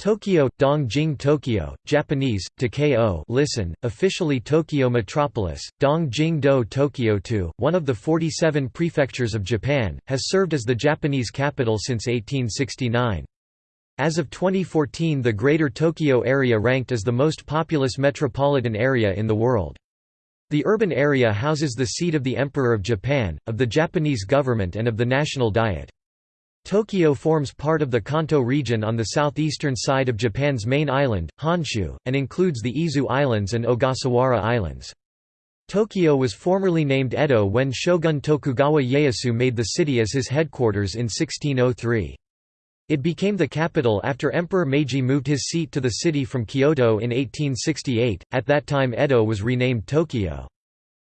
Tokyo, Dongjing Tokyo, Japanese, Takeo listen, officially Tokyo Metropolis, Dongjing-do Tokyo-to, one of the 47 prefectures of Japan, has served as the Japanese capital since 1869. As of 2014 the Greater Tokyo area ranked as the most populous metropolitan area in the world. The urban area houses the seat of the Emperor of Japan, of the Japanese government and of the National Diet. Tokyo forms part of the Kanto region on the southeastern side of Japan's main island, Honshu, and includes the Izu Islands and Ogasawara Islands. Tokyo was formerly named Edo when Shogun Tokugawa Ieyasu made the city as his headquarters in 1603. It became the capital after Emperor Meiji moved his seat to the city from Kyoto in 1868, at that time Edo was renamed Tokyo.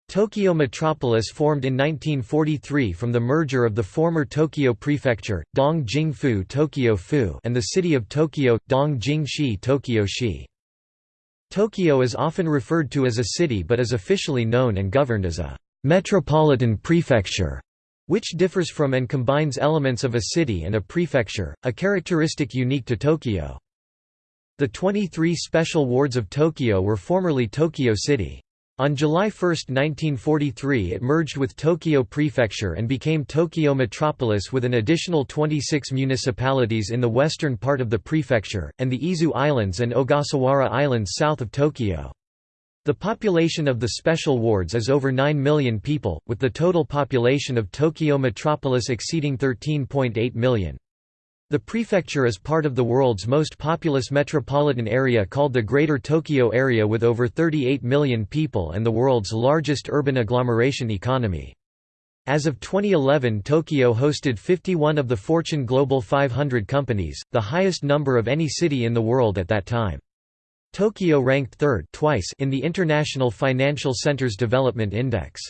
Tokyo Metropolis formed in 1943 from the merger of the former Tokyo Prefecture, Dong-Jing-fu Tokyo-fu and the city of Tokyo, Dong-Jing-shi Tokyo-shi. Tokyo is often referred to as a city but is officially known and governed as a «metropolitan prefecture», which differs from and combines elements of a city and a prefecture, a characteristic unique to Tokyo. The 23 special wards of Tokyo were formerly Tokyo City. On July 1, 1943 it merged with Tokyo Prefecture and became Tokyo Metropolis with an additional 26 municipalities in the western part of the prefecture, and the Izu Islands and Ogasawara Islands south of Tokyo. The population of the special wards is over 9 million people, with the total population of Tokyo Metropolis exceeding 13.8 million. The prefecture is part of the world's most populous metropolitan area called the Greater Tokyo Area with over 38 million people and the world's largest urban agglomeration economy. As of 2011 Tokyo hosted 51 of the Fortune Global 500 companies, the highest number of any city in the world at that time. Tokyo ranked third twice in the International Financial Centers Development Index.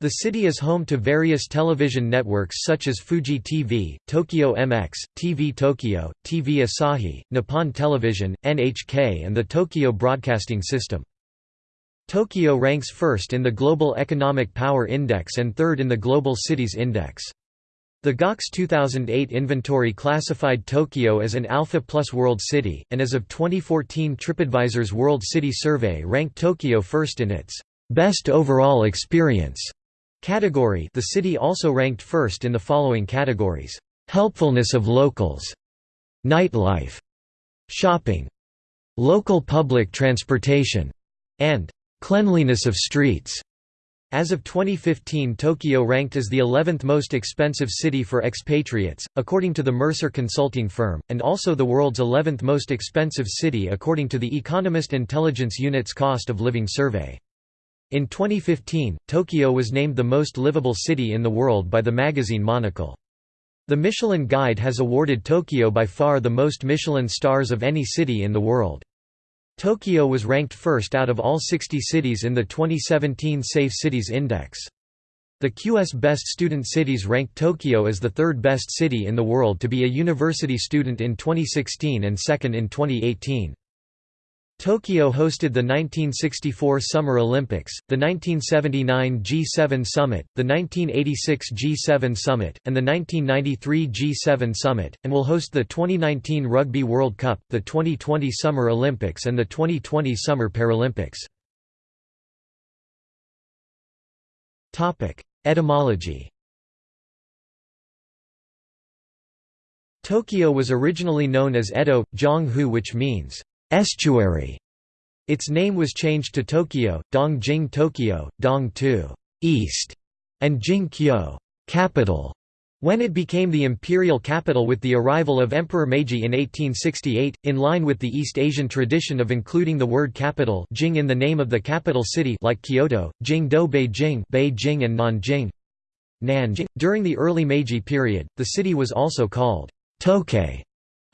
The city is home to various television networks such as Fuji TV, Tokyo MX, TV Tokyo, TV Asahi, Nippon Television, NHK and the Tokyo Broadcasting System. Tokyo ranks first in the Global Economic Power Index and third in the Global Cities Index. The GOX 2008 inventory classified Tokyo as an Alpha Plus World City, and as of 2014 TripAdvisor's World City Survey ranked Tokyo first in its Best Overall Experience Category The city also ranked first in the following categories. Helpfulness of locals. Nightlife. Shopping. Local public transportation. And cleanliness of streets. As of 2015 Tokyo ranked as the 11th most expensive city for expatriates, according to the Mercer consulting firm, and also the world's 11th most expensive city according to the Economist Intelligence Unit's Cost of Living Survey. In 2015, Tokyo was named the most livable city in the world by the magazine Monocle. The Michelin Guide has awarded Tokyo by far the most Michelin stars of any city in the world. Tokyo was ranked first out of all 60 cities in the 2017 Safe Cities Index. The QS Best Student Cities ranked Tokyo as the third best city in the world to be a university student in 2016 and second in 2018. Tokyo hosted the 1964 Summer Olympics, the 1979 G7 Summit, the 1986 G7 Summit, and the 1993 G7 Summit, and will host the 2019 Rugby World Cup, the 2020 Summer Olympics and the 2020 Summer Paralympics. Etymology Tokyo was originally known as Edo, Zhonghu which means estuary. Its name was changed to Tokyo, Dongjing Tokyo, Dong-tu east, and Jing-kyo capital, when it became the imperial capital with the arrival of Emperor Meiji in 1868, in line with the East Asian tradition of including the word capital Jing in the name of the capital city like Kyoto, Jingdo Beijing, Beijing and Nanjing. Nanjing. During the early Meiji period, the city was also called Tokay,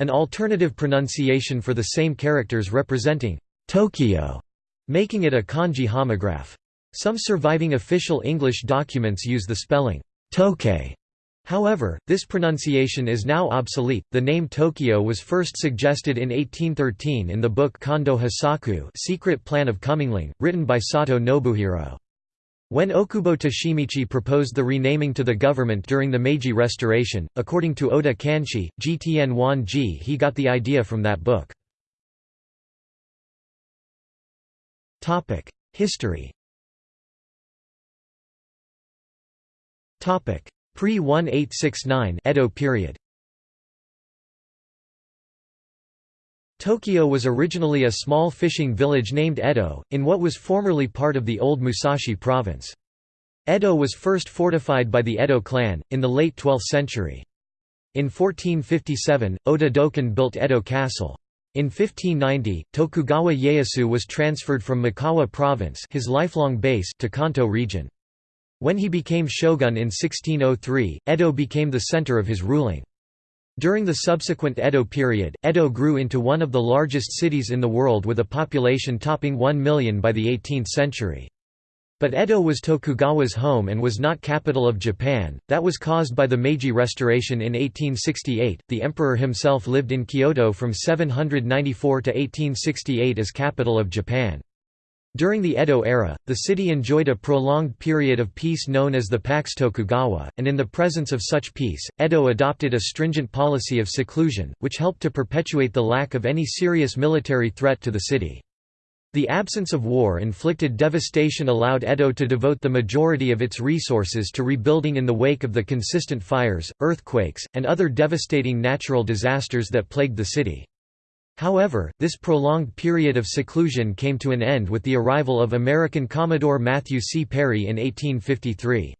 an alternative pronunciation for the same characters representing Tokyo, making it a kanji homograph. Some surviving official English documents use the spelling Tokay. However, this pronunciation is now obsolete. The name Tokyo was first suggested in 1813 in the book Kondo Hisaku Secret Plan of Comingling, written by Sato Nobuhiro. When Okubo Toshimichi proposed the renaming to the government during the Meiji Restoration, according to Oda Kanshi, Gtn Wan Ji he got the idea from that book. History Pre-1869 Edo period Tokyo was originally a small fishing village named Edo, in what was formerly part of the old Musashi province. Edo was first fortified by the Edo clan, in the late 12th century. In 1457, Ota Dokan built Edo Castle. In 1590, Tokugawa Ieyasu was transferred from Mikawa province his lifelong base to Kanto region. When he became shogun in 1603, Edo became the center of his ruling. During the subsequent Edo period, Edo grew into one of the largest cities in the world with a population topping 1 million by the 18th century. But Edo was Tokugawa's home and was not capital of Japan, that was caused by the Meiji Restoration in 1868. The emperor himself lived in Kyoto from 794 to 1868 as capital of Japan. During the Edo era, the city enjoyed a prolonged period of peace known as the Pax Tokugawa, and in the presence of such peace, Edo adopted a stringent policy of seclusion, which helped to perpetuate the lack of any serious military threat to the city. The absence of war-inflicted devastation allowed Edo to devote the majority of its resources to rebuilding in the wake of the consistent fires, earthquakes, and other devastating natural disasters that plagued the city. However, this prolonged period of seclusion came to an end with the arrival of American Commodore Matthew C. Perry in 1853.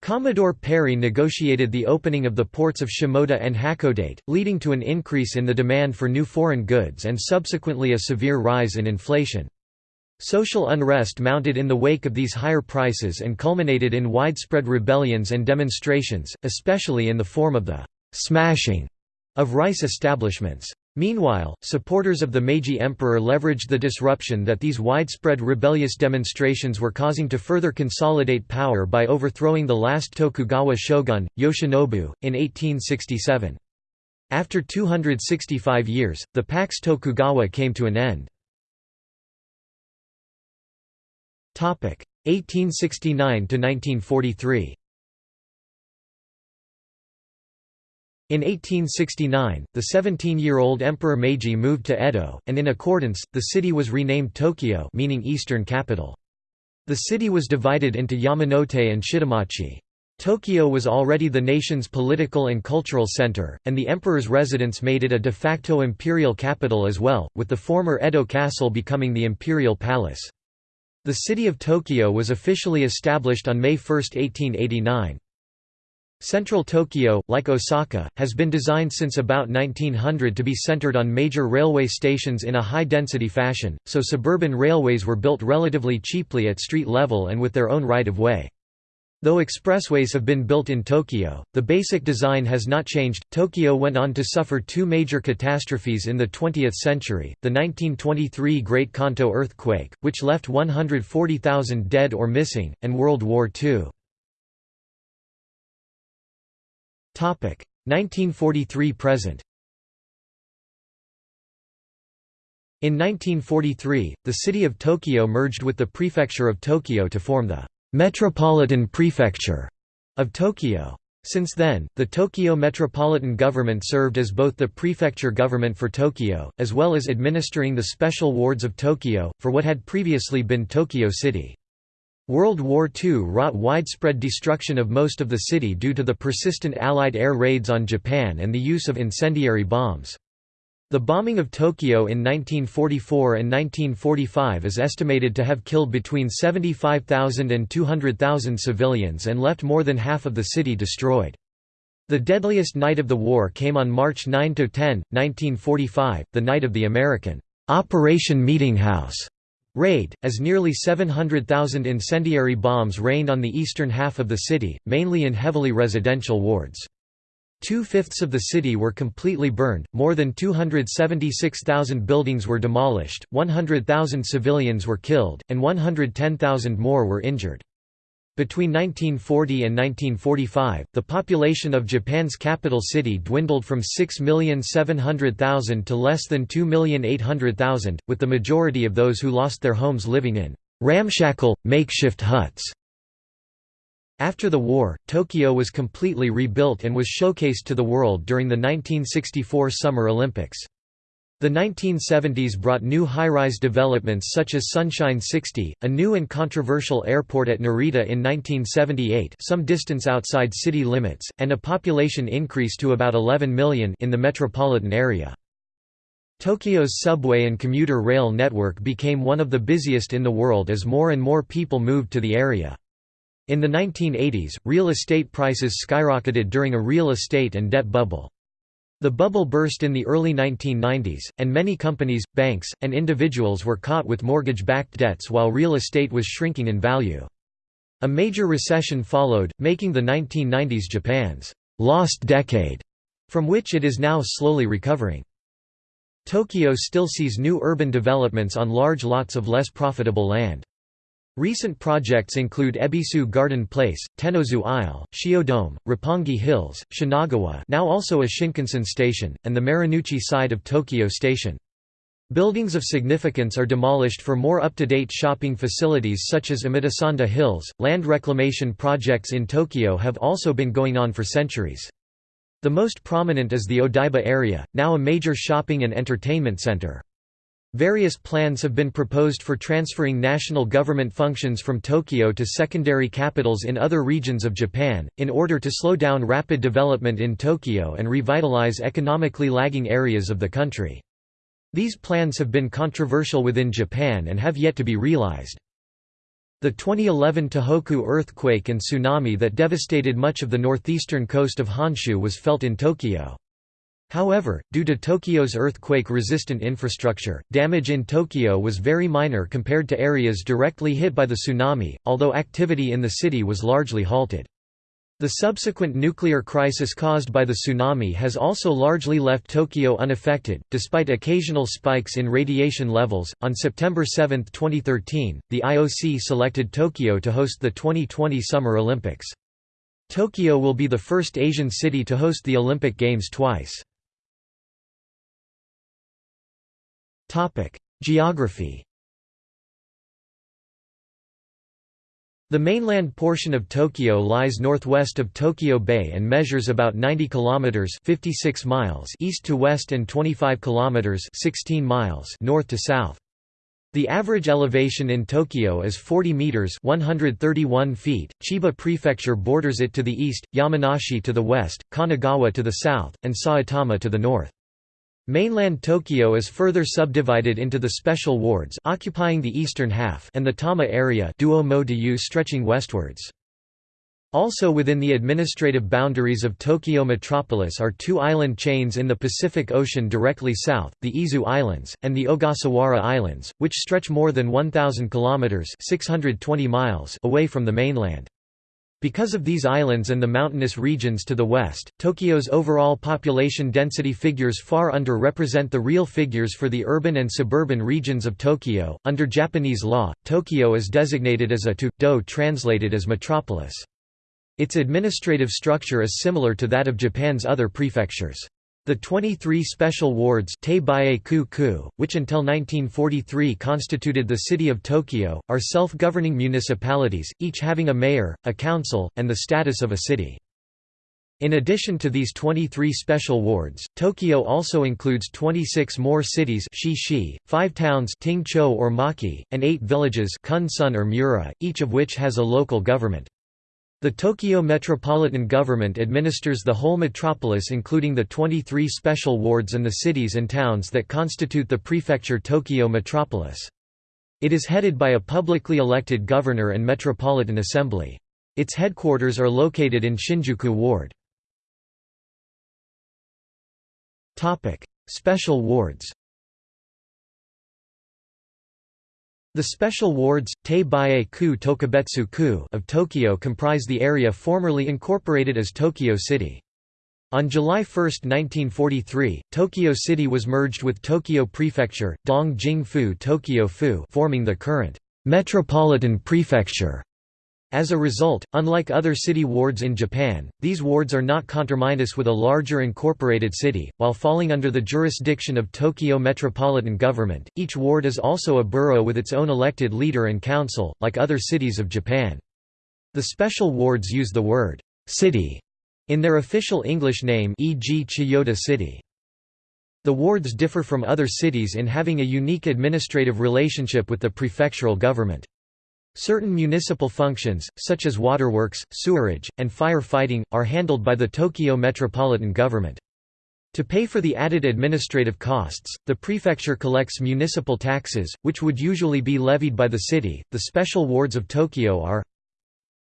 Commodore Perry negotiated the opening of the ports of Shimoda and Hakodate, leading to an increase in the demand for new foreign goods and subsequently a severe rise in inflation. Social unrest mounted in the wake of these higher prices and culminated in widespread rebellions and demonstrations, especially in the form of the «smashing» of rice establishments. Meanwhile, supporters of the Meiji Emperor leveraged the disruption that these widespread rebellious demonstrations were causing to further consolidate power by overthrowing the last Tokugawa shogun, Yoshinobu, in 1867. After 265 years, the Pax Tokugawa came to an end. 1869–1943 In 1869, the 17-year-old Emperor Meiji moved to Edo, and in accordance, the city was renamed Tokyo meaning Eastern Capital. The city was divided into Yamanote and Shitamachi. Tokyo was already the nation's political and cultural center, and the emperor's residence made it a de facto imperial capital as well, with the former Edo Castle becoming the imperial palace. The city of Tokyo was officially established on May 1, 1889. Central Tokyo, like Osaka, has been designed since about 1900 to be centered on major railway stations in a high-density fashion, so suburban railways were built relatively cheaply at street level and with their own right-of-way. Though expressways have been built in Tokyo, the basic design has not changed. Tokyo went on to suffer two major catastrophes in the 20th century the 1923 Great Kanto earthquake, which left 140,000 dead or missing, and World War II. 1943–present In 1943, the city of Tokyo merged with the prefecture of Tokyo to form the «Metropolitan Prefecture» of Tokyo. Since then, the Tokyo Metropolitan Government served as both the prefecture government for Tokyo, as well as administering the special wards of Tokyo, for what had previously been Tokyo City. World War II wrought widespread destruction of most of the city due to the persistent Allied air raids on Japan and the use of incendiary bombs. The bombing of Tokyo in 1944 and 1945 is estimated to have killed between 75,000 and 200,000 civilians and left more than half of the city destroyed. The deadliest night of the war came on March 9–10, 1945, the night of the American Operation Meeting House raid, as nearly 700,000 incendiary bombs rained on the eastern half of the city, mainly in heavily residential wards. Two-fifths of the city were completely burned, more than 276,000 buildings were demolished, 100,000 civilians were killed, and 110,000 more were injured. Between 1940 and 1945, the population of Japan's capital city dwindled from 6,700,000 to less than 2,800,000, with the majority of those who lost their homes living in ramshackle, makeshift huts After the war, Tokyo was completely rebuilt and was showcased to the world during the 1964 Summer Olympics. The 1970s brought new high-rise developments such as Sunshine 60, a new and controversial airport at Narita in 1978 some distance outside city limits, and a population increase to about 11 million in the metropolitan area. Tokyo's subway and commuter rail network became one of the busiest in the world as more and more people moved to the area. In the 1980s, real estate prices skyrocketed during a real estate and debt bubble. The bubble burst in the early 1990s, and many companies, banks, and individuals were caught with mortgage-backed debts while real estate was shrinking in value. A major recession followed, making the 1990s Japan's «lost decade», from which it is now slowly recovering. Tokyo still sees new urban developments on large lots of less profitable land. Recent projects include Ebisu Garden Place, Tennozu Isle, Shiodome, Roppongi Hills, Shinagawa now also a Shinkansen station, and the Marunouchi side of Tokyo Station. Buildings of significance are demolished for more up-to-date shopping facilities such as Omotesando Hills. Land reclamation projects in Tokyo have also been going on for centuries. The most prominent is the Odaiba area, now a major shopping and entertainment center. Various plans have been proposed for transferring national government functions from Tokyo to secondary capitals in other regions of Japan, in order to slow down rapid development in Tokyo and revitalize economically lagging areas of the country. These plans have been controversial within Japan and have yet to be realized. The 2011 Tohoku earthquake and tsunami that devastated much of the northeastern coast of Honshu was felt in Tokyo. However, due to Tokyo's earthquake-resistant infrastructure, damage in Tokyo was very minor compared to areas directly hit by the tsunami, although activity in the city was largely halted. The subsequent nuclear crisis caused by the tsunami has also largely left Tokyo unaffected, despite occasional spikes in radiation levels. On September 7, 2013, the IOC selected Tokyo to host the 2020 Summer Olympics. Tokyo will be the first Asian city to host the Olympic Games twice. Geography The mainland portion of Tokyo lies northwest of Tokyo Bay and measures about 90 kilometers (56 miles) east to west and 25 kilometers (16 miles) north to south. The average elevation in Tokyo is 40 meters (131 feet). Chiba Prefecture borders it to the east, Yamanashi to the west, Kanagawa to the south, and Saitama to the north. Mainland Tokyo is further subdivided into the special wards occupying the eastern half and the Tama area stretching westwards. Also within the administrative boundaries of Tokyo metropolis are two island chains in the Pacific Ocean directly south, the Izu Islands, and the Ogasawara Islands, which stretch more than 1,000 kilometers (620 miles) away from the mainland. Because of these islands and the mountainous regions to the west, Tokyo's overall population density figures far underrepresent the real figures for the urban and suburban regions of Tokyo. Under Japanese law, Tokyo is designated as a to-do translated as metropolis. Its administrative structure is similar to that of Japan's other prefectures. The 23 special wards which until 1943 constituted the city of Tokyo, are self-governing municipalities, each having a mayor, a council, and the status of a city. In addition to these 23 special wards, Tokyo also includes 26 more cities 5 towns or Maki, and 8 villages or Mura, each of which has a local government. The Tokyo Metropolitan Government administers the whole metropolis including the 23 special wards and the cities and towns that constitute the prefecture Tokyo Metropolis. It is headed by a publicly elected governor and metropolitan assembly. Its headquarters are located in Shinjuku Ward. Special wards The special wards, Te-Bae-ku Tokubetsu-ku of Tokyo comprise the area formerly incorporated as Tokyo City. On July 1, 1943, Tokyo City was merged with Tokyo Prefecture, Dong-jing-fu Tokyo-fu forming the current Metropolitan Prefecture. As a result, unlike other city wards in Japan, these wards are not conterminous with a larger incorporated city. While falling under the jurisdiction of Tokyo Metropolitan Government, each ward is also a borough with its own elected leader and council, like other cities of Japan. The special wards use the word «city» in their official English name e.g. Chiyoda City. The wards differ from other cities in having a unique administrative relationship with the prefectural government. Certain municipal functions, such as waterworks, sewerage, and fire-fighting, are handled by the Tokyo Metropolitan Government. To pay for the added administrative costs, the prefecture collects municipal taxes, which would usually be levied by the city. The special wards of Tokyo are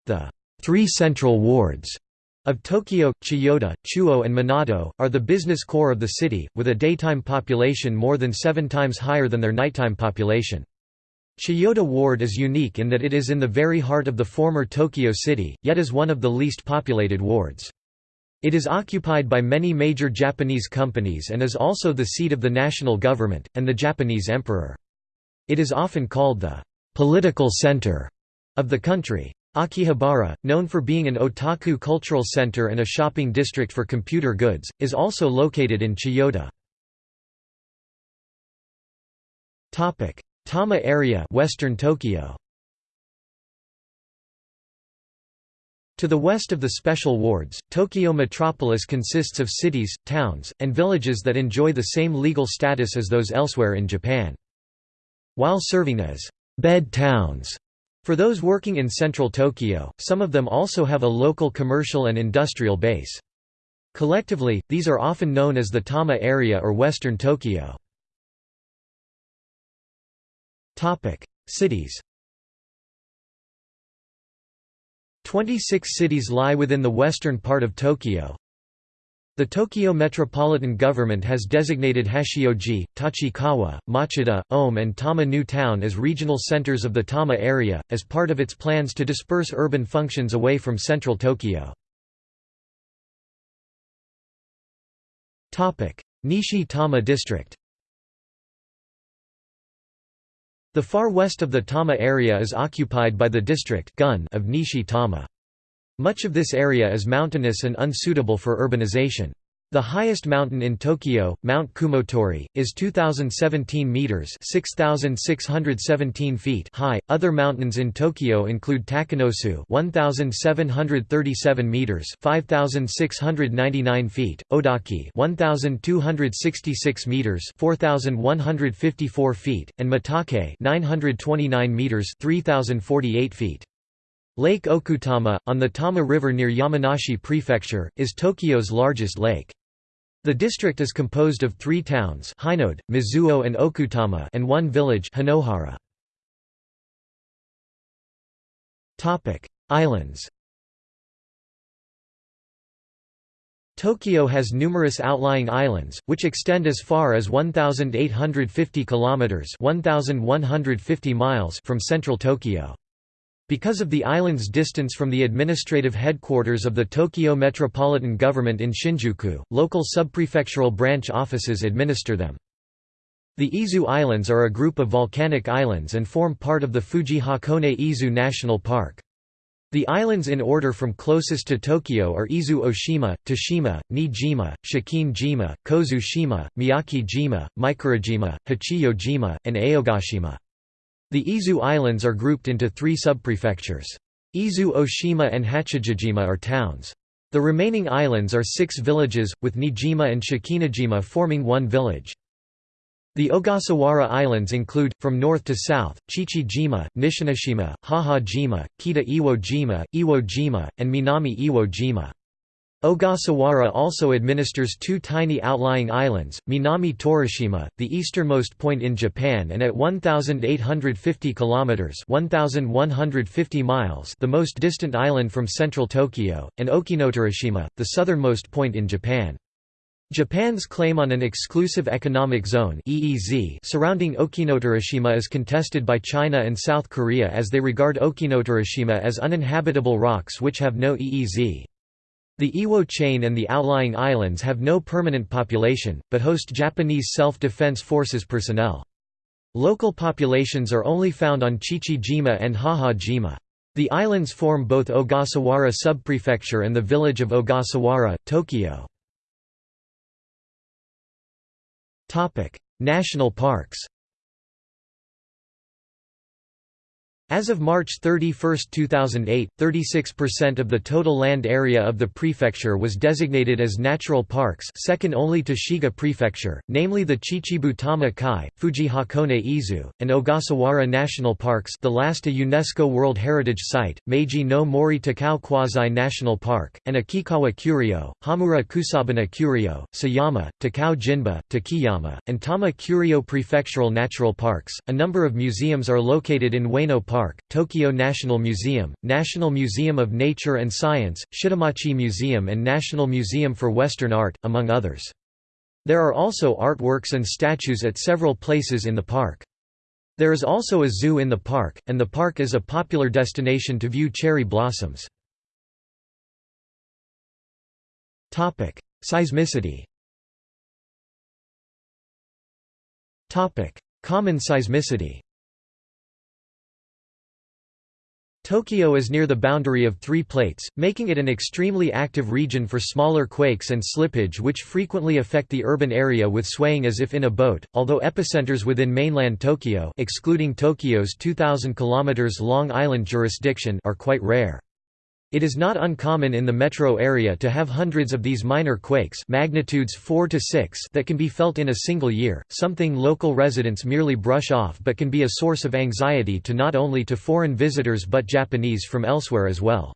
the three central wards of Tokyo, Chiyoda, Chuo and Minato, are the business core of the city, with a daytime population more than seven times higher than their nighttime population. Chiyoda Ward is unique in that it is in the very heart of the former Tokyo city, yet is one of the least populated wards. It is occupied by many major Japanese companies and is also the seat of the national government, and the Japanese emperor. It is often called the «political center» of the country. Akihabara, known for being an otaku cultural center and a shopping district for computer goods, is also located in Chiyoda. Tama area Western Tokyo. To the west of the special wards, Tokyo metropolis consists of cities, towns, and villages that enjoy the same legal status as those elsewhere in Japan. While serving as «bed towns», for those working in central Tokyo, some of them also have a local commercial and industrial base. Collectively, these are often known as the Tama area or Western Tokyo. Cities 26 cities lie within the western part of Tokyo, the Tokyo Metropolitan Government has designated Hachioji, Tachikawa, Machida, Ome and Tama New Town as regional centers of the Tama area, as part of its plans to disperse urban functions away from central Tokyo. Nishi Tama District The far west of the Tama area is occupied by the district of Nishi Tama. Much of this area is mountainous and unsuitable for urbanization. The highest mountain in Tokyo, Mount Kumotori, is 2017 meters (6617 feet) high. Other mountains in Tokyo include Takanosu, 1737 meters (5699 feet), Odaki, 1266 meters (4154 feet), and Mitake, 929 meters (3048 feet). Lake Okutama, on the Tama River near Yamanashi Prefecture, is Tokyo's largest lake. The district is composed of three towns Hinode, Mizuho and Okutama and one village Hinohara. Islands Tokyo has numerous outlying islands, which extend as far as 1,850 kilometers (1,150 miles) from central Tokyo. Because of the island's distance from the administrative headquarters of the Tokyo Metropolitan Government in Shinjuku, local subprefectural branch offices administer them. The Izu Islands are a group of volcanic islands and form part of the Fuji Hakone Izu National Park. The islands in order from closest to Tokyo are Izu Oshima, Toshima, Niijima, Shikine-jima, Kozu-shima, Miyake-jima, Mikurajima, Hachijo-jima, and Aogashima. The Izu Islands are grouped into three subprefectures. Izu Oshima and Hachijojima are towns. The remaining islands are six villages, with Niijima and Shikinejima forming one village. The Ogasawara Islands include, from north to south, Chichi-jima, Nishinoshima, Haha-jima, Kita-Iwo-jima, Iwo-jima, and Minami-Iwo-jima. Ogasawara also administers two tiny outlying islands, Minami Torishima, the easternmost point in Japan and at 1850 kilometers (1150 miles), the most distant island from central Tokyo, and Okinotorishima, the southernmost point in Japan. Japan's claim on an exclusive economic zone (EEZ) surrounding Okinotorishima is contested by China and South Korea as they regard Okinotorishima as uninhabitable rocks which have no EEZ. The Iwo chain and the outlying islands have no permanent population, but host Japanese Self-Defense Forces personnel. Local populations are only found on Chichi-jima and Haha-jima. The islands form both Ogasawara subprefecture and the village of Ogasawara, Tokyo. National parks As of March 31, 2008, 36% of the total land area of the prefecture was designated as natural parks second only to Shiga Prefecture, namely the Chichibu Tama Kai, Fuji Hakone Izu, and Ogasawara National Parks the last a UNESCO World Heritage Site, Meiji no Mori Takao Quasi-National Park, and Akikawa Kuryo, Hamura Kusabana Kuryo, Sayama, Takao Jinba, Takiyama, and Tama Kuryo Prefectural Natural Parks. A number of museums are located in Ueno Park Park, Tokyo National Museum, National Museum of Nature and Science, Shitamachi Museum and National Museum for Western Art, among others. There are also artworks and statues at several places in the park. There is also a zoo in the park, and the park is a popular destination to view cherry blossoms. Seismicity Common seismicity Tokyo is near the boundary of three plates, making it an extremely active region for smaller quakes and slippage which frequently affect the urban area with swaying as if in a boat, although epicenters within mainland Tokyo excluding Tokyo's 2,000 km long island jurisdiction are quite rare. It is not uncommon in the metro area to have hundreds of these minor quakes magnitudes 4 to 6 that can be felt in a single year, something local residents merely brush off but can be a source of anxiety to not only to foreign visitors but Japanese from elsewhere as well.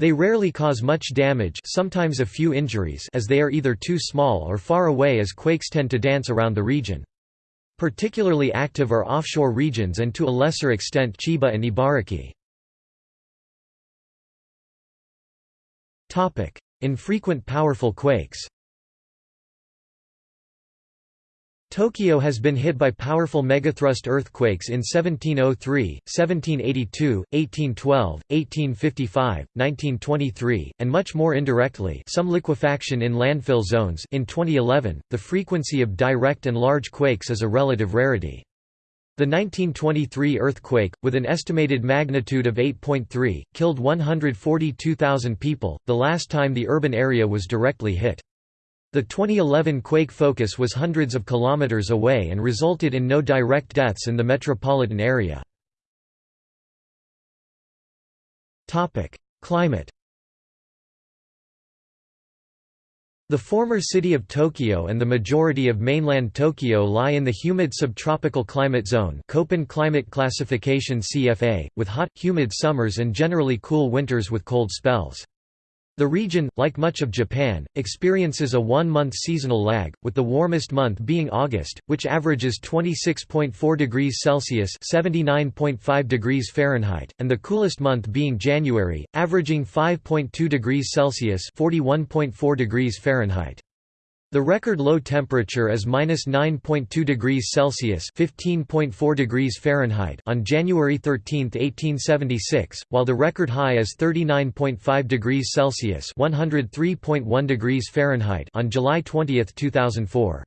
They rarely cause much damage sometimes a few injuries as they are either too small or far away as quakes tend to dance around the region. Particularly active are offshore regions and to a lesser extent Chiba and Ibaraki. Infrequent powerful quakes Tokyo has been hit by powerful megathrust earthquakes in 1703, 1782, 1812, 1855, 1923, and much more indirectly some liquefaction in landfill zones in 2011. The frequency of direct and large quakes is a relative rarity. The 1923 earthquake, with an estimated magnitude of 8.3, killed 142,000 people, the last time the urban area was directly hit. The 2011 quake focus was hundreds of kilometers away and resulted in no direct deaths in the metropolitan area. Climate The former city of Tokyo and the majority of mainland Tokyo lie in the humid subtropical climate zone Köppen climate classification CFA, with hot, humid summers and generally cool winters with cold spells. The region, like much of Japan, experiences a one-month seasonal lag, with the warmest month being August, which averages 26.4 degrees Celsius (79.5 degrees Fahrenheit), and the coolest month being January, averaging 5.2 degrees Celsius (41.4 degrees Fahrenheit). The record low temperature is -9.2 degrees Celsius (15.4 degrees Fahrenheit) on January 13, 1876, while the record high is 39.5 degrees Celsius (103.1 degrees Fahrenheit) on July 20, 2004.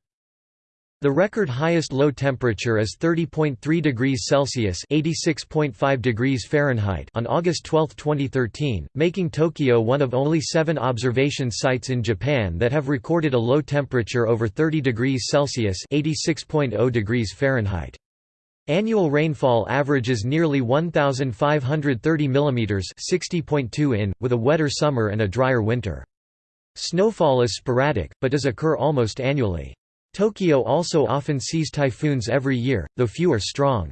The record highest low temperature is 30.3 degrees Celsius (86.5 degrees Fahrenheit) on August 12, 2013, making Tokyo one of only 7 observation sites in Japan that have recorded a low temperature over 30 degrees Celsius (86.0 degrees Fahrenheit). Annual rainfall averages nearly 1530 mm (60.2 in), with a wetter summer and a drier winter. Snowfall is sporadic, but does occur almost annually. Tokyo also often sees typhoons every year, though few are strong.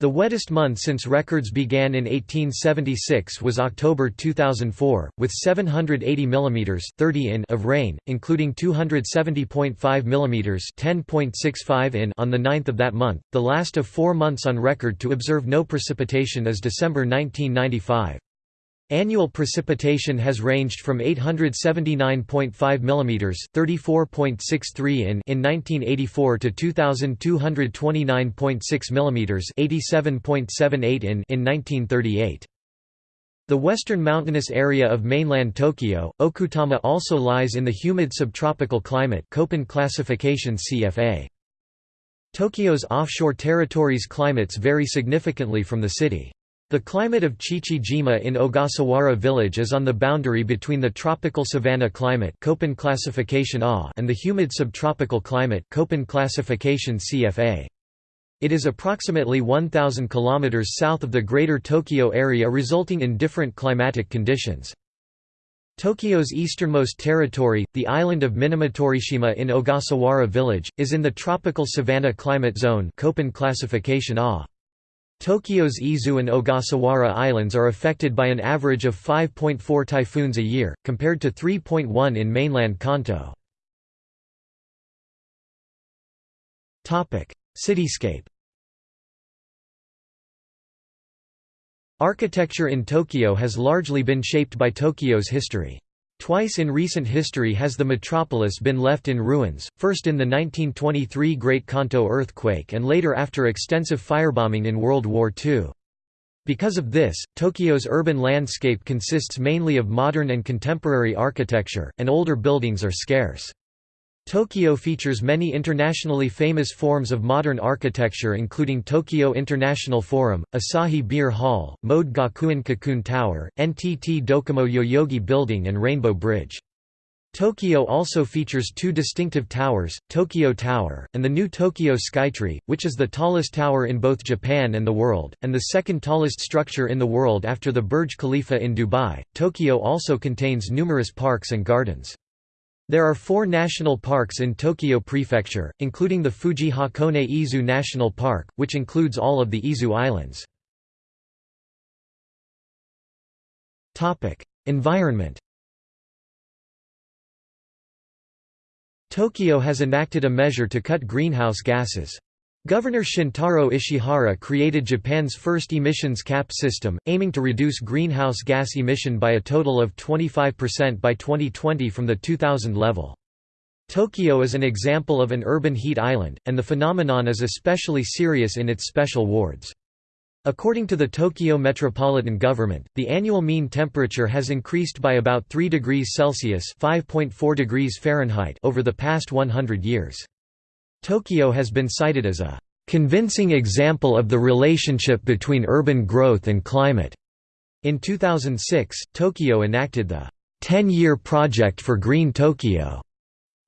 The wettest month since records began in 1876 was October 2004, with 780 mm 30 in of rain, including 270.5 mm 10.65 in on the 9th of that month. The last of four months on record to observe no precipitation is December 1995. Annual precipitation has ranged from 879.5 mm (34.63 in) in 1984 to 2229.6 mm (87.78 in) in 1938. The western mountainous area of mainland Tokyo, Okutama also lies in the humid subtropical climate Köppen classification CFA. Tokyo's offshore territories climates vary significantly from the city. The climate of Chichi-jima in Ogasawara village is on the boundary between the tropical savanna climate Köppen classification A and the humid subtropical climate Köppen classification CFA. It is approximately 1,000 km south of the Greater Tokyo area resulting in different climatic conditions. Tokyo's easternmost territory, the island of Minamitorishima in Ogasawara village, is in the tropical savanna climate zone Köppen classification A. Tokyo's Izu and Ogasawara Islands are affected by an average of 5.4 typhoons a year, compared to 3.1 in mainland Kanto. Cityscape Architecture in Tokyo has largely been shaped by Tokyo's history. Twice in recent history has the metropolis been left in ruins, first in the 1923 Great Kanto earthquake and later after extensive firebombing in World War II. Because of this, Tokyo's urban landscape consists mainly of modern and contemporary architecture, and older buildings are scarce. Tokyo features many internationally famous forms of modern architecture including Tokyo International Forum, Asahi Beer Hall, Mode Gakuen Cocoon Tower, NTT Docomo Yoyogi Building and Rainbow Bridge. Tokyo also features two distinctive towers, Tokyo Tower, and the new Tokyo Skytree, which is the tallest tower in both Japan and the world, and the second tallest structure in the world after the Burj Khalifa in Dubai. Tokyo also contains numerous parks and gardens. There are four national parks in Tokyo Prefecture, including the Fuji Hakone Izu National Park, which includes all of the Izu Islands. Environment Tokyo has enacted a measure to cut greenhouse gases. Governor Shintaro Ishihara created Japan's first emissions cap system, aiming to reduce greenhouse gas emission by a total of 25% by 2020 from the 2000 level. Tokyo is an example of an urban heat island, and the phenomenon is especially serious in its special wards. According to the Tokyo Metropolitan Government, the annual mean temperature has increased by about 3 degrees Celsius (5.4 degrees Fahrenheit) over the past 100 years. Tokyo has been cited as a convincing example of the relationship between urban growth and climate. In 2006, Tokyo enacted the 10-year project for Green Tokyo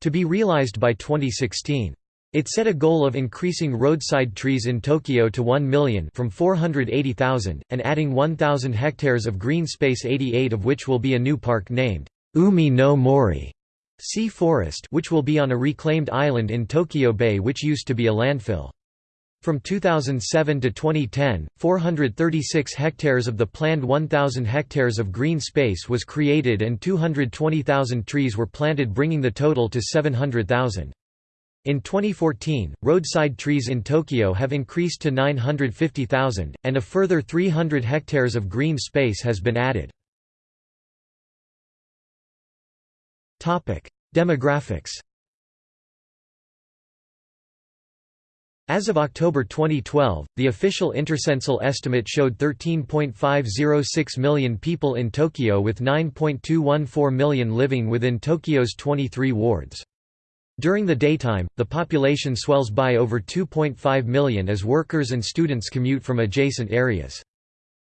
to be realized by 2016. It set a goal of increasing roadside trees in Tokyo to 1 million from 480,000, and adding 1,000 hectares of green space 88 of which will be a new park named Umi no Mori Sea Forest which will be on a reclaimed island in Tokyo Bay which used to be a landfill. From 2007 to 2010, 436 hectares of the planned 1,000 hectares of green space was created and 220,000 trees were planted bringing the total to 700,000. In 2014, roadside trees in Tokyo have increased to 950,000, and a further 300 hectares of green space has been added. Demographics As of October 2012, the official intercensal estimate showed 13.506 million people in Tokyo with 9.214 million living within Tokyo's 23 wards. During the daytime, the population swells by over 2.5 million as workers and students commute from adjacent areas.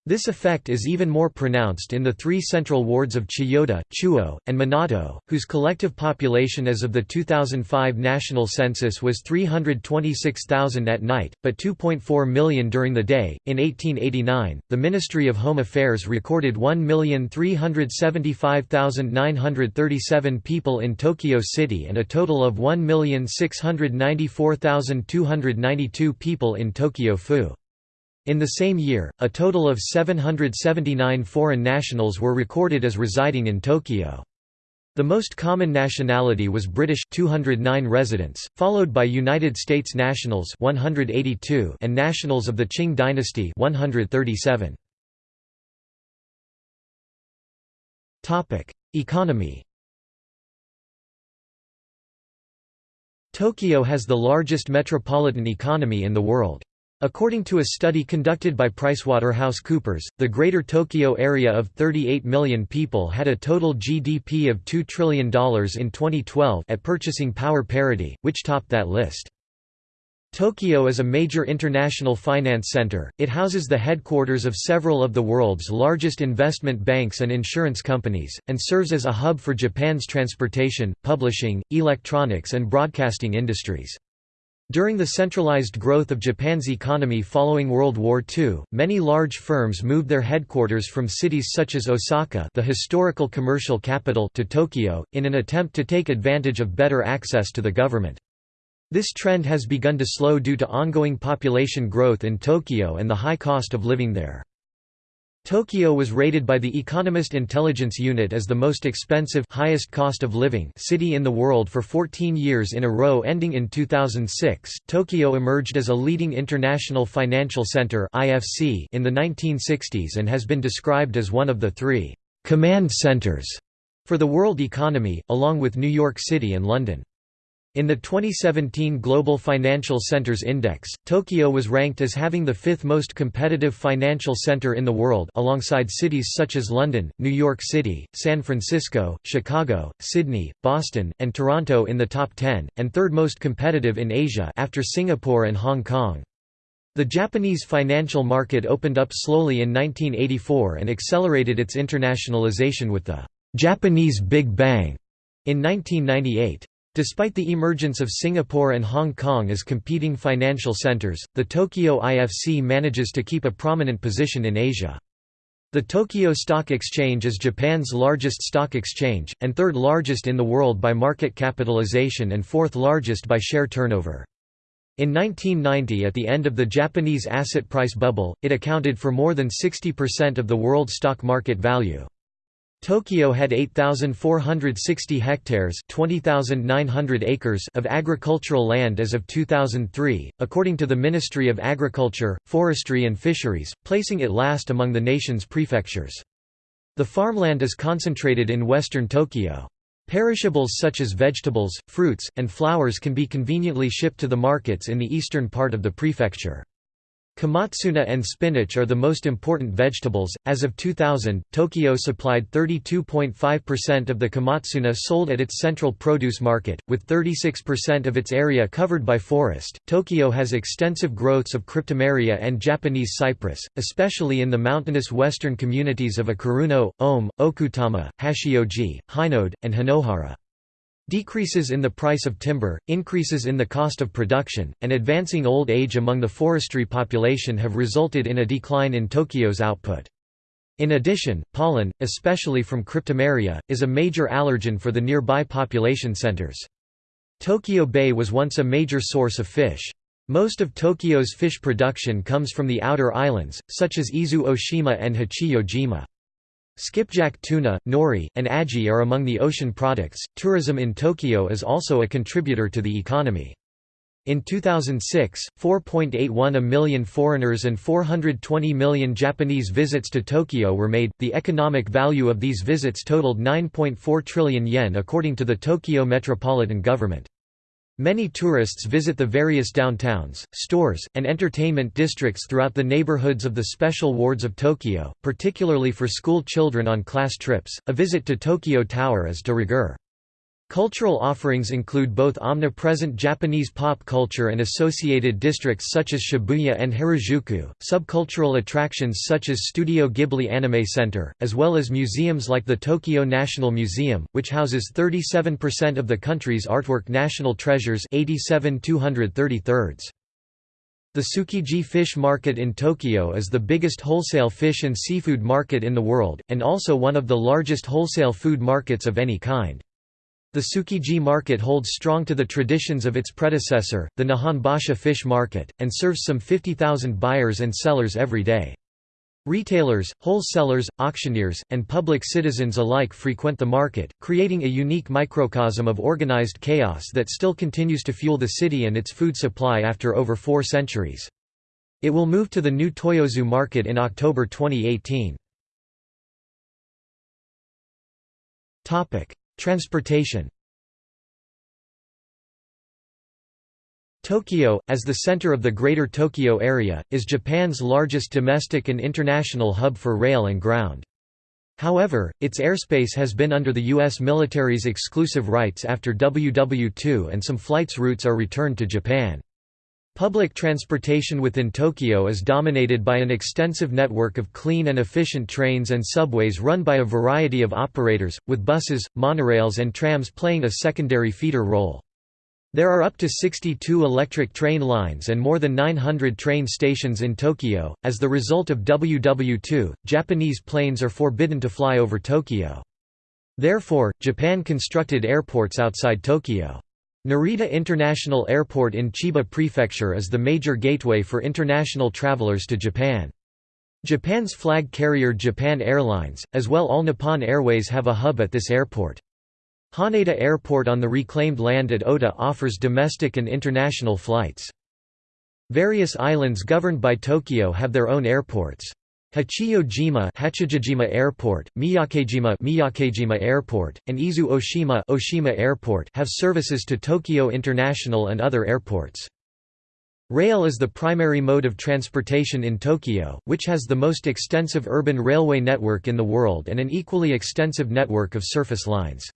This effect is even more pronounced in the three central wards of Chiyoda, Chuo, and Minato, whose collective population as of the 2005 national census was 326,000 at night, but 2.4 million during the day. In 1889, the Ministry of Home Affairs recorded 1,375,937 people in Tokyo City and a total of 1,694,292 people in Tokyo Fu. In the same year, a total of 779 foreign nationals were recorded as residing in Tokyo. The most common nationality was British 209 residents, followed by United States nationals 182 and nationals of the Qing dynasty 137. Topic: Economy. Tokyo has the largest metropolitan economy in the world. According to a study conducted by PricewaterhouseCoopers, the Greater Tokyo area of 38 million people had a total GDP of $2 trillion in 2012 at purchasing power parity, which topped that list. Tokyo is a major international finance center, it houses the headquarters of several of the world's largest investment banks and insurance companies, and serves as a hub for Japan's transportation, publishing, electronics and broadcasting industries. During the centralized growth of Japan's economy following World War II, many large firms moved their headquarters from cities such as Osaka the historical commercial capital to Tokyo, in an attempt to take advantage of better access to the government. This trend has begun to slow due to ongoing population growth in Tokyo and the high cost of living there. Tokyo was rated by the Economist Intelligence Unit as the most expensive highest cost of living city in the world for 14 years in a row ending in 2006. Tokyo emerged as a leading international financial center (IFC) in the 1960s and has been described as one of the 3 command centers for the world economy along with New York City and London. In the 2017 Global Financial Centers Index, Tokyo was ranked as having the fifth most competitive financial center in the world alongside cities such as London, New York City, San Francisco, Chicago, Sydney, Boston, and Toronto in the top 10, and third most competitive in Asia after Singapore and Hong Kong. The Japanese financial market opened up slowly in 1984 and accelerated its internationalization with the Japanese Big Bang in 1998. Despite the emergence of Singapore and Hong Kong as competing financial centers, the Tokyo IFC manages to keep a prominent position in Asia. The Tokyo Stock Exchange is Japan's largest stock exchange, and third largest in the world by market capitalization and fourth largest by share turnover. In 1990 at the end of the Japanese asset price bubble, it accounted for more than 60% of the world stock market value. Tokyo had 8,460 hectares 20,900 acres of agricultural land as of 2003, according to the Ministry of Agriculture, Forestry and Fisheries, placing it last among the nation's prefectures. The farmland is concentrated in western Tokyo. Perishables such as vegetables, fruits, and flowers can be conveniently shipped to the markets in the eastern part of the prefecture. Komatsuna and spinach are the most important vegetables. As of 2000, Tokyo supplied 32.5% of the komatsuna sold at its central produce market, with 36% of its area covered by forest. Tokyo has extensive growths of cryptomeria and Japanese cypress, especially in the mountainous western communities of Akiruno, Ome, Okutama, Hachioji, Hinode, and Hinohara. Decreases in the price of timber, increases in the cost of production, and advancing old age among the forestry population have resulted in a decline in Tokyo's output. In addition, pollen, especially from cryptomeria, is a major allergen for the nearby population centers. Tokyo Bay was once a major source of fish. Most of Tokyo's fish production comes from the outer islands, such as Izu Oshima and Hachijo-jima. Skipjack tuna, nori, and aji are among the ocean products. Tourism in Tokyo is also a contributor to the economy. In 2006, 4.81 million foreigners and 420 million Japanese visits to Tokyo were made. The economic value of these visits totaled 9.4 trillion yen according to the Tokyo Metropolitan Government. Many tourists visit the various downtowns, stores, and entertainment districts throughout the neighborhoods of the special wards of Tokyo, particularly for school children on class trips. A visit to Tokyo Tower is de rigueur. Cultural offerings include both omnipresent Japanese pop culture and associated districts such as Shibuya and Harajuku, subcultural attractions such as Studio Ghibli Anime Center, as well as museums like the Tokyo National Museum, which houses 37% of the country's artwork national treasures 87 233 The Tsukiji Fish Market in Tokyo is the biggest wholesale fish and seafood market in the world, and also one of the largest wholesale food markets of any kind. The Tsukiji market holds strong to the traditions of its predecessor, the Nihonbashi fish market, and serves some 50,000 buyers and sellers every day. Retailers, wholesalers, auctioneers, and public citizens alike frequent the market, creating a unique microcosm of organized chaos that still continues to fuel the city and its food supply after over four centuries. It will move to the new Toyosu market in October 2018. Transportation Tokyo, as the center of the Greater Tokyo Area, is Japan's largest domestic and international hub for rail and ground. However, its airspace has been under the U.S. military's exclusive rights after WW2 and some flights routes are returned to Japan. Public transportation within Tokyo is dominated by an extensive network of clean and efficient trains and subways run by a variety of operators, with buses, monorails and trams playing a secondary feeder role. There are up to 62 electric train lines and more than 900 train stations in Tokyo. As the result of WW2, Japanese planes are forbidden to fly over Tokyo. Therefore, Japan constructed airports outside Tokyo. Narita International Airport in Chiba Prefecture is the major gateway for international travelers to Japan. Japan's flag carrier Japan Airlines, as well All Nippon Airways have a hub at this airport. Haneda Airport on the reclaimed land at Ota offers domestic and international flights. Various islands governed by Tokyo have their own airports. Hachijo-jima Hachijojima Airport, Miyakejima Miyakejima Airport, and Izu Oshima Oshima Airport have services to Tokyo International and other airports. Rail is the primary mode of transportation in Tokyo, which has the most extensive urban railway network in the world and an equally extensive network of surface lines.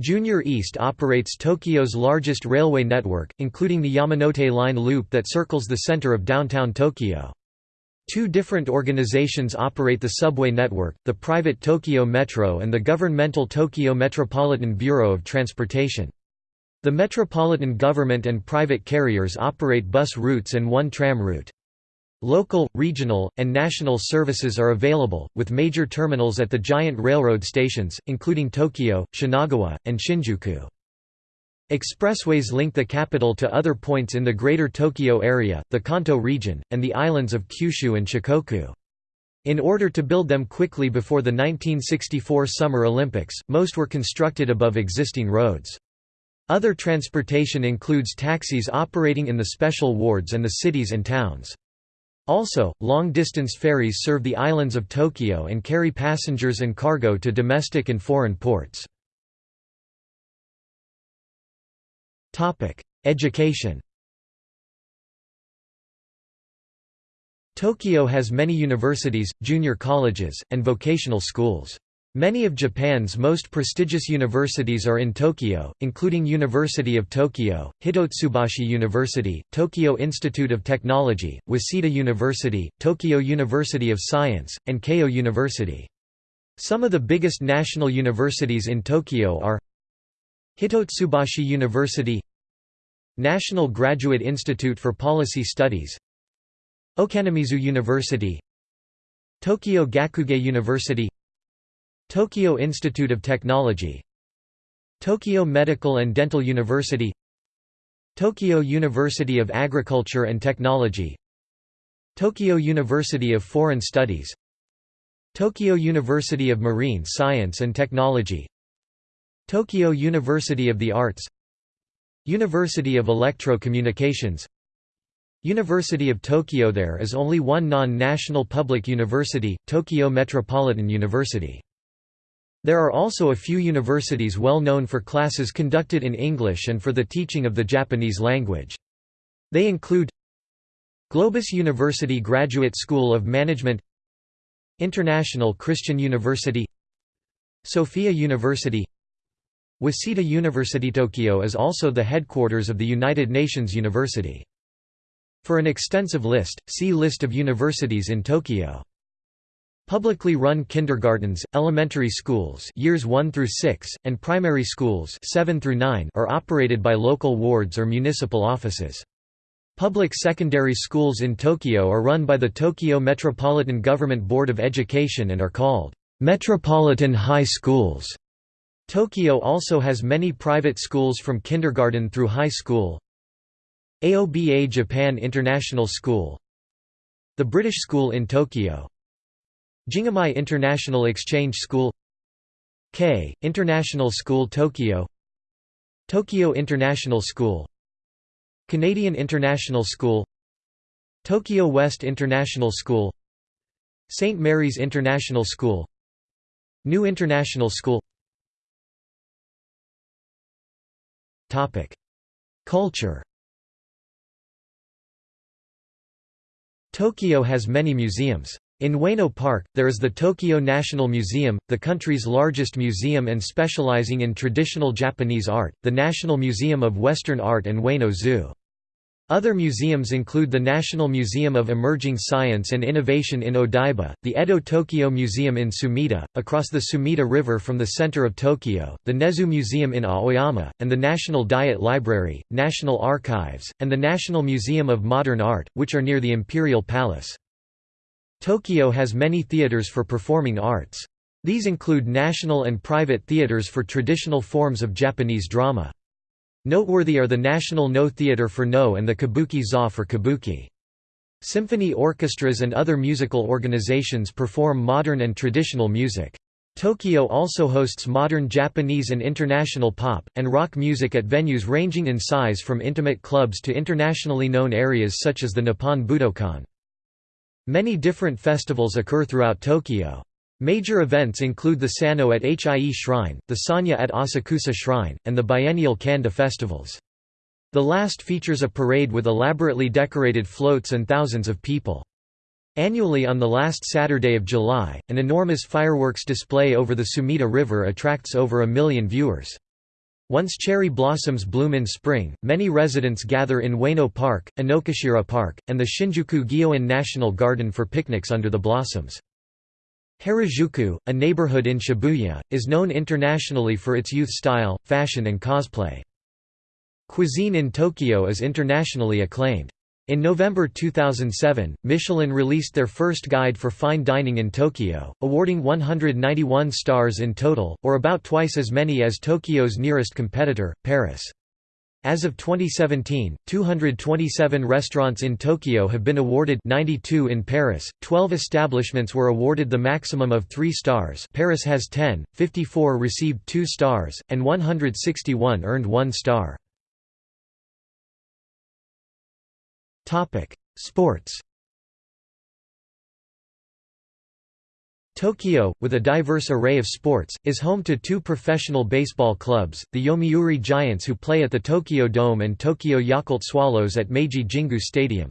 JR East operates Tokyo's largest railway network, including the Yamanote Line loop that circles the center of downtown Tokyo. Two different organizations operate the subway network, the private Tokyo Metro and the governmental Tokyo Metropolitan Bureau of Transportation. The metropolitan government and private carriers operate bus routes and one tram route. Local, regional, and national services are available, with major terminals at the giant railroad stations, including Tokyo, Shinagawa, and Shinjuku. Expressways link the capital to other points in the Greater Tokyo area, the Kanto region, and the islands of Kyushu and Shikoku. In order to build them quickly before the 1964 Summer Olympics, most were constructed above existing roads. Other transportation includes taxis operating in the special wards and the cities and towns. Also, long-distance ferries serve the islands of Tokyo and carry passengers and cargo to domestic and foreign ports. Education Tokyo has many universities, junior colleges, and vocational schools. Many of Japan's most prestigious universities are in Tokyo, including University of Tokyo, Hitotsubashi University, Tokyo Institute of Technology, Waseda University, Tokyo University of Science, and Keio University. Some of the biggest national universities in Tokyo are Hitotsubashi University National Graduate Institute for Policy Studies Ochanomizu University Tokyo Gakugei University Tokyo Institute of Technology Tokyo Medical and Dental University Tokyo University of Agriculture and Technology Tokyo University of Foreign Studies Tokyo University of Marine Science and Technology Tokyo University of the Arts University of Electro-Communications University of Tokyo There is only one non-national public university, Tokyo Metropolitan University. There are also a few universities well known for classes conducted in English and for the teaching of the Japanese language. They include GLOBIS University Graduate School of Management International Christian University Sophia University Waseda University Tokyo is also the headquarters of the United Nations University. For an extensive list, see List of universities in Tokyo. Publicly run kindergartens, elementary schools years 1 through 6, and primary schools 7 through 9 are operated by local wards or municipal offices. Public secondary schools in Tokyo are run by the Tokyo Metropolitan Government Board of Education and are called Metropolitan High Schools. Tokyo also has many private schools from kindergarten through high school. Aoba Japan International School. The British School in Tokyo. Jingamai International Exchange School. K. International School Tokyo. Tokyo International School. Canadian International School. Tokyo West International School. St. Mary's International School. New International School Culture Tokyo has many museums. In Ueno Park, there is the Tokyo National Museum, the country's largest museum and specializing in traditional Japanese art, the National Museum of Western Art and Ueno Zoo. Other museums include the National Museum of Emerging Science and Innovation in Odaiba, the Edo Tokyo Museum in Sumida, across the Sumida River from the center of Tokyo, the Nezu Museum in Aoyama, and the National Diet Library, National Archives, and the National Museum of Modern Art, which are near the Imperial Palace. Tokyo has many theaters for performing arts. These include national and private theaters for traditional forms of Japanese drama. Noteworthy are the National No Theatre for No and the Kabuki Za for Kabuki. Symphony orchestras and other musical organizations perform modern and traditional music. Tokyo also hosts modern Japanese and international pop, and rock music at venues ranging in size from intimate clubs to internationally known areas such as the Nippon Budokan. Many different festivals occur throughout Tokyo. Major events include the Sanno at Hie Shrine, the Sanja at Asakusa Shrine, and the biennial Kanda festivals. The last features a parade with elaborately decorated floats and thousands of people. Annually on the last Saturday of July, an enormous fireworks display over the Sumida River attracts over a million viewers. Once cherry blossoms bloom in spring, many residents gather in Ueno Park, Inokashira Park, and the Shinjuku Gyoen National Garden for picnics under the blossoms. Harajuku, a neighborhood in Shibuya, is known internationally for its youth style, fashion and cosplay. Cuisine in Tokyo is internationally acclaimed. In November 2007, Michelin released their first guide for fine dining in Tokyo, awarding 191 stars in total, or about twice as many as Tokyo's nearest competitor, Paris. As of 2017, 227 restaurants in Tokyo have been awarded 92 in Paris, 12 establishments were awarded the maximum of 3 stars Paris has 10, 54 received 2 stars, and 161 earned 1 star. Sports Tokyo, with a diverse array of sports, is home to two professional baseball clubs, the Yomiuri Giants who play at the Tokyo Dome and Tokyo Yakult Swallows at Meiji Jingu Stadium.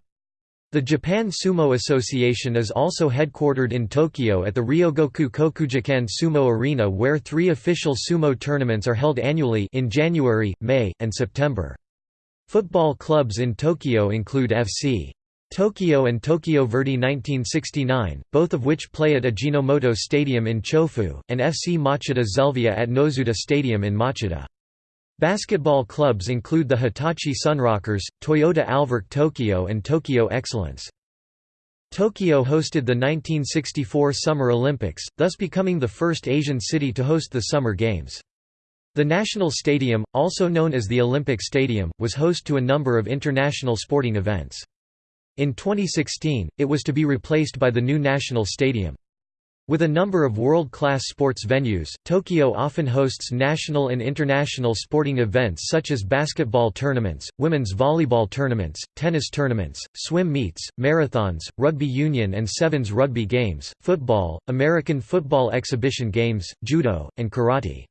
The Japan Sumo Association is also headquartered in Tokyo at the Ryogoku Kokugikan Sumo Arena where three official sumo tournaments are held annually in January, May, and September. Football clubs in Tokyo include FC Tokyo and Tokyo Verdy 1969, both of which play at Ajinomoto Stadium in Chofu, and FC Machida Zelvia at Nozuta Stadium in Machida. Basketball clubs include the Hitachi Sunrockers, Toyota Alverk Tokyo and Tokyo Excellence. Tokyo hosted the 1964 Summer Olympics, thus becoming the first Asian city to host the Summer Games. The National Stadium, also known as the Olympic Stadium, was host to a number of international sporting events. In 2016, it was to be replaced by the new National Stadium. With a number of world-class sports venues, Tokyo often hosts national and international sporting events such as basketball tournaments, women's volleyball tournaments, tennis tournaments, swim meets, marathons, rugby union and sevens rugby games, football, American football exhibition games, judo, and karate.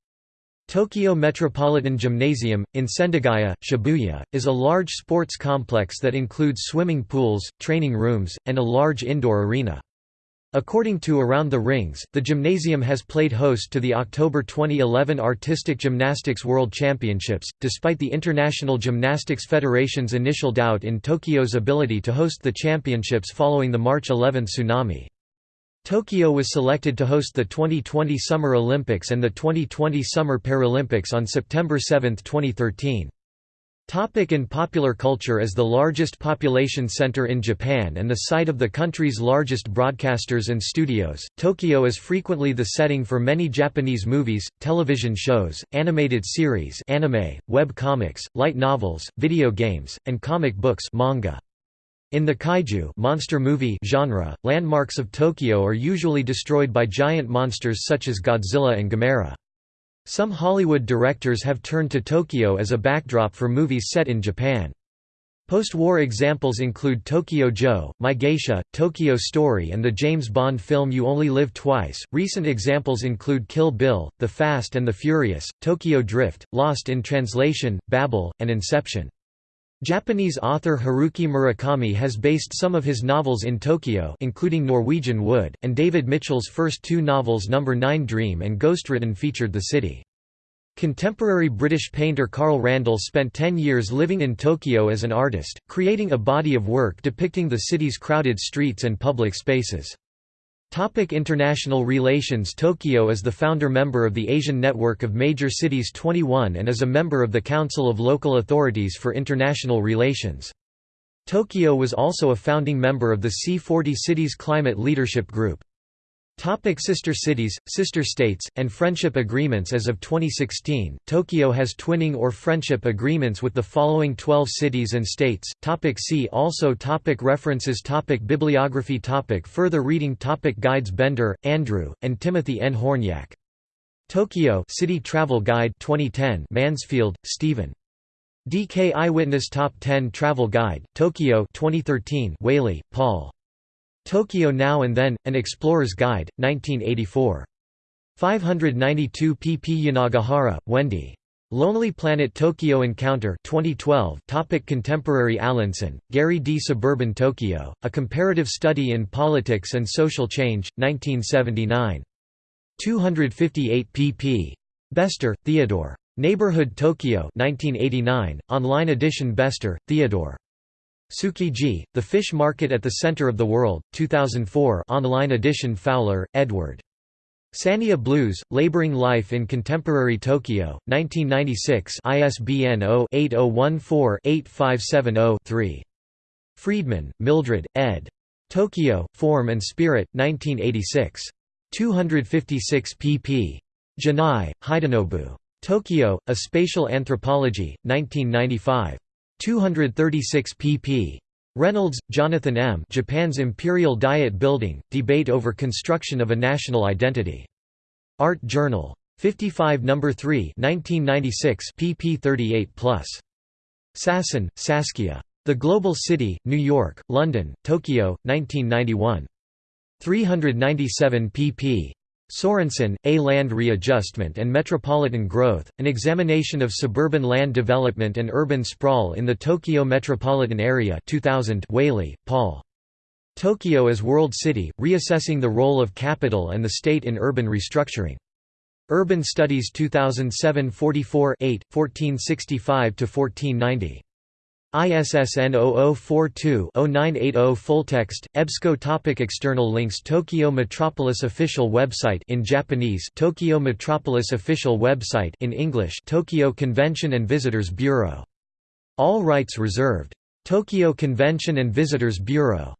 Tokyo Metropolitan Gymnasium, in Sendagaya, Shibuya, is a large sports complex that includes swimming pools, training rooms, and a large indoor arena. According to Around the Rings, the gymnasium has played host to the October 2011 Artistic Gymnastics World Championships, despite the International Gymnastics Federation's initial doubt in Tokyo's ability to host the championships following the March 11 tsunami. Tokyo was selected to host the 2020 Summer Olympics and the 2020 Summer Paralympics on September 7, 2013. Topic in popular culture As the largest population center in Japan and the site of the country's largest broadcasters and studios, Tokyo is frequently the setting for many Japanese movies, television shows, animated series anime, web comics, light novels, video games, and comic books manga. In the kaiju monster movie genre, landmarks of Tokyo are usually destroyed by giant monsters such as Godzilla and Gamera. Some Hollywood directors have turned to Tokyo as a backdrop for movies set in Japan. Post-war examples include Tokyo Joe, My Geisha, Tokyo Story and the James Bond film You Only Live Twice. Recent examples include Kill Bill, The Fast and the Furious, Tokyo Drift, Lost in Translation, Babel, and Inception. Japanese author Haruki Murakami has based some of his novels in Tokyo including Norwegian Wood, and David Mitchell's first two novels Number 9 Dream and Ghostwritten featured the city. Contemporary British painter Carl Randall spent ten years living in Tokyo as an artist, creating a body of work depicting the city's crowded streets and public spaces. Topic international relations Tokyo is the founder member of the Asian Network of Major Cities 21 and is a member of the Council of Local Authorities for International Relations. Tokyo was also a founding member of the C40 Cities Climate Leadership Group. Topic sister cities, sister states, and friendship agreements As of 2016, Tokyo has twinning or friendship agreements with the following 12 cities and states. Topic see also topic References topic Bibliography topic Further reading topic Guides Bender, Andrew, and Timothy N. Hornyak. Tokyo City Travel Guide 2010 Mansfield, Stephen. DK Eyewitness Top 10 Travel Guide, Tokyo 2013 Waley, Paul. Tokyo Now and Then, An Explorer's Guide, 1984. 592 pp Yanagihara, Wendy. Lonely Planet Tokyo Encounter 2012 Topic Contemporary Allinson, Gary D. Suburban Tokyo, A Comparative Study in Politics and Social Change, 1979. 258 pp. Bestor, Theodore. Neighborhood Tokyo 1989, online edition Bestor, Theodore. Tsukiji, The Fish Market at the Center of the World, 2004 online edition Fowler, Edward. Sanya Blues, Laboring Life in Contemporary Tokyo, 1996 ISBN 0-8014-8570-3. Friedman, Mildred, ed. Tokyo, Form and Spirit, 1986. 256 pp. Jinnai, Hidenobu. Tokyo, A Spatial Anthropology, 1995. 236 pp. Reynolds, Jonathan M. Japan's Imperial Diet Building, Debate over Construction of a National Identity. Art Journal. 55 No. 3 1996 pp 38+. Sassen, Saskia. The Global City, New York, London, Tokyo, 1991. 397 pp. Sorensen, A Land Readjustment and Metropolitan Growth, An Examination of Suburban Land Development and Urban Sprawl in the Tokyo Metropolitan Area 2000 Waley, Paul. Tokyo as World City, Reassessing the Role of Capital and the State in Urban Restructuring. Urban Studies 2007 44 8, 1465–1490. ISSN 0042-0980 Full text. EBSCO topic External links Tokyo Metropolis official website in Japanese Tokyo Metropolis official website in English Tokyo Convention and Visitors Bureau. All rights reserved. Tokyo Convention and Visitors Bureau